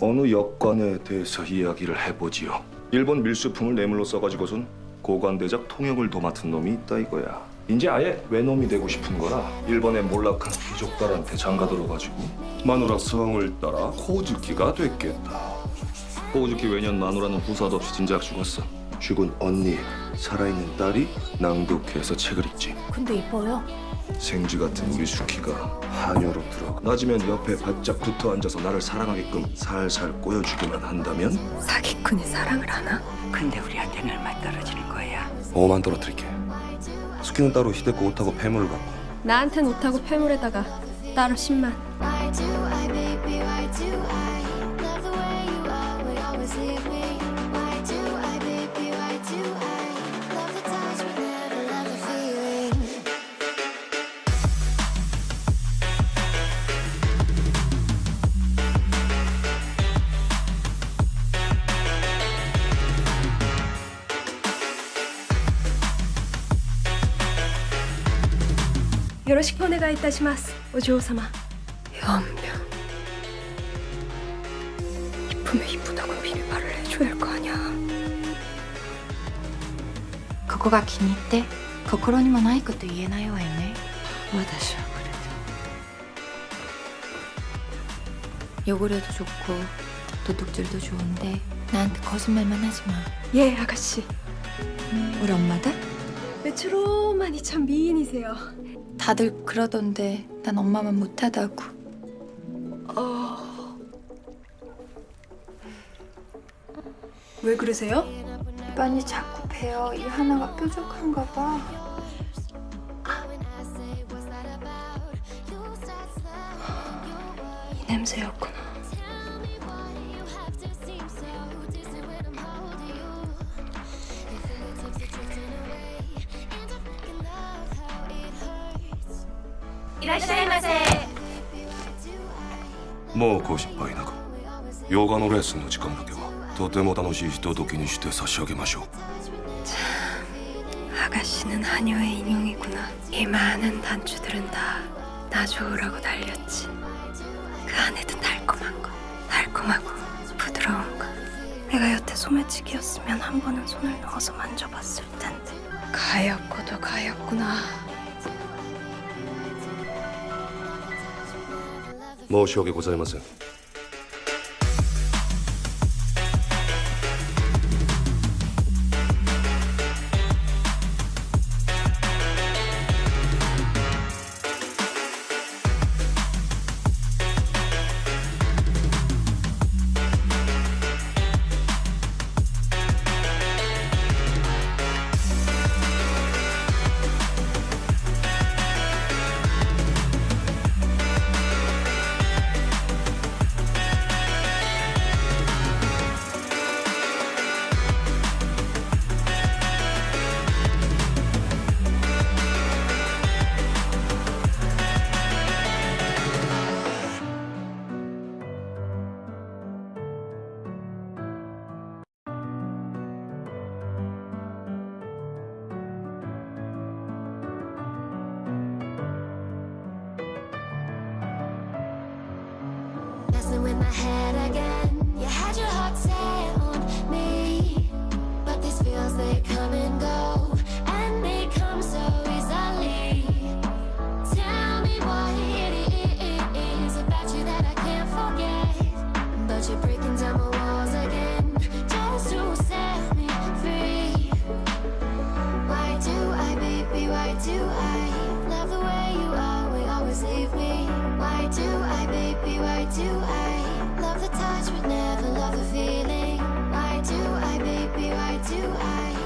어느 역관에 대해서 이야기를 해보지요. 일본 밀수품을 뇌물로 써가지고선 고관대작 통역을 도맡은 놈이 있다 이거야. 이제 아예 외놈이 되고 싶은 거라 일본의 몰락한 귀족들한테 장가들어가지고 마누라 성을 따라 호즈키가 됐겠다. 호즈키 외년 마누라는 후사도 없이 진작 죽었어. 죽은 언니, 살아있는 딸이 낭독해서 책을 읽지. 근데 이뻐요. 생쥐 같은 우리 수키가 한여로 들어 낮으면 옆에 바짝 붙어 앉아서 나를 사랑하게끔 살살 꼬여주기만 한다면 사기꾼이 사랑을 하나? 근데 우리한테는 얼마 떨어지는 거야? 5만 떨어뜨릴게 수키는 따로 히데코 옷하고 폐물을 받고 나한텐 옷하고 폐물에다가 따로 10만. 요로시코 오네가 이타시마스. 오嬢様. 연병. 이쁘면 이쁘다고 미리 말을 해줘야 할 거 아니야. ここが気に入って心にもないこと言えないわよね私はこれ 汚れ도 좋고 도둑질도 좋은데 나한테 거짓말만 하지 마 예, 아가씨. 우리 엄마들? 메트로만이 참 미인이세요. 다들 그러던데 난 엄마만 못하다고 어... 왜 그러세요? 입안이 자꾸 배어 이 하나가 뾰족한가 봐이 냄새였구나. もうご心配なく洋画のレッスンの時間だけはとても楽しいひとときにして差し上げましょう 아가씨는 한여의 인형이구나. 이 많은 단추들은 다 나 좋으라고 달렸지. 그 안에 든 달콤한 거, 달콤하고 부드러운 거. 내가 여태 소매치기였으면 한 번은 손을 넣어서 만져봤을 텐데. 가엾고도 가엾구나. 申し訳ございません「With my head Why do I love the touch but never love the feeling? Why do I, baby? Why do I